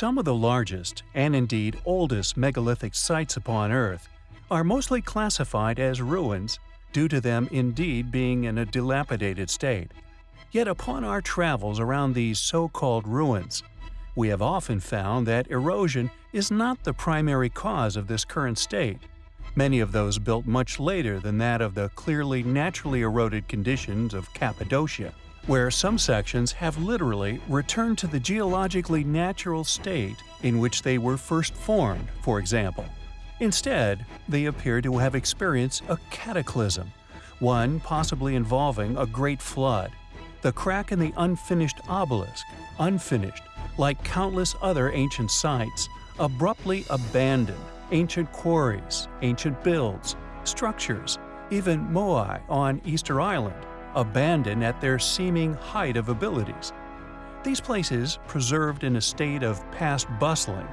Some of the largest, and indeed oldest megalithic sites upon Earth, are mostly classified as ruins due to them indeed being in a dilapidated state. Yet upon our travels around these so-called ruins, we have often found that erosion is not the primary cause of this current state. Many of those built much later than that of the clearly naturally eroded conditions of Cappadocia, where some sections have literally returned to the geologically natural state in which they were first formed, for example. Instead, they appear to have experienced a cataclysm, one possibly involving a great flood. The crack in the unfinished obelisk, unfinished, like countless other ancient sites, abruptly abandoned ancient quarries, ancient builds, structures, even moai on Easter Island, abandoned at their seeming height of abilities. These places, preserved in a state of past bustling,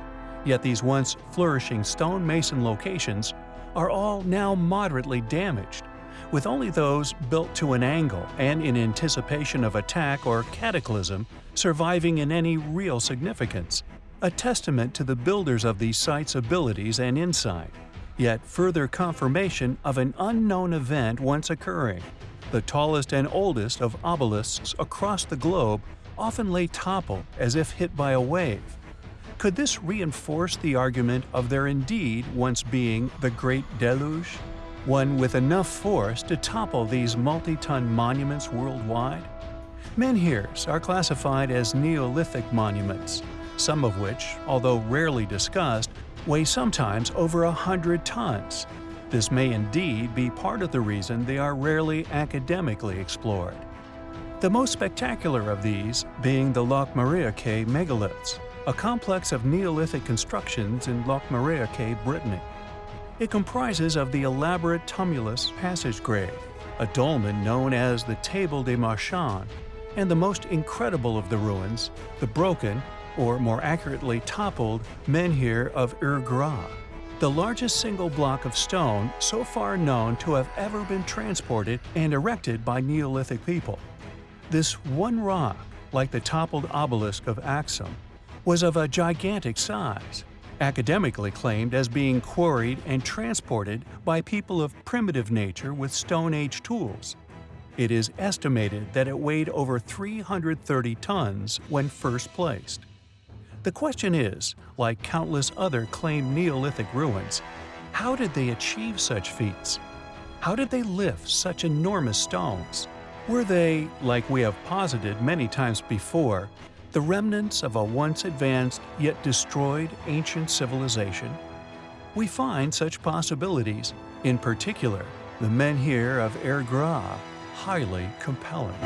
yet these once flourishing stonemason locations, are all now moderately damaged, with only those built to an angle and in anticipation of attack or cataclysm surviving in any real significance, a testament to the builders of these sites' abilities and insight, yet further confirmation of an unknown event once occurring. The tallest and oldest of obelisks across the globe often lay toppled as if hit by a wave. Could this reinforce the argument of there indeed once being the Great Deluge? One with enough force to topple these multi-ton monuments worldwide? Menhirs are classified as Neolithic monuments, some of which, although rarely discussed, weigh sometimes over a hundred tons. This may indeed be part of the reason they are rarely academically explored. The most spectacular of these being the Locmariaquer megaliths, a complex of Neolithic constructions in Locmariaquer, Brittany. It comprises of the elaborate tumulus passage grave, a dolmen known as the Table des Marchands, and the most incredible of the ruins, the broken, or more accurately toppled, menhir of Ur Gra, the largest single block of stone so far known to have ever been transported and erected by Neolithic people. This one rock, like the toppled obelisk of Axum, was of a gigantic size, academically claimed as being quarried and transported by people of primitive nature with Stone Age tools. It is estimated that it weighed over 330 tons when first placed. The question is, like countless other claimed Neolithic ruins, how did they achieve such feats? How did they lift such enormous stones? Were they, like we have posited many times before, the remnants of a once advanced yet destroyed ancient civilization? We find such possibilities, in particular, the menhir of Ur Gra, highly compelling.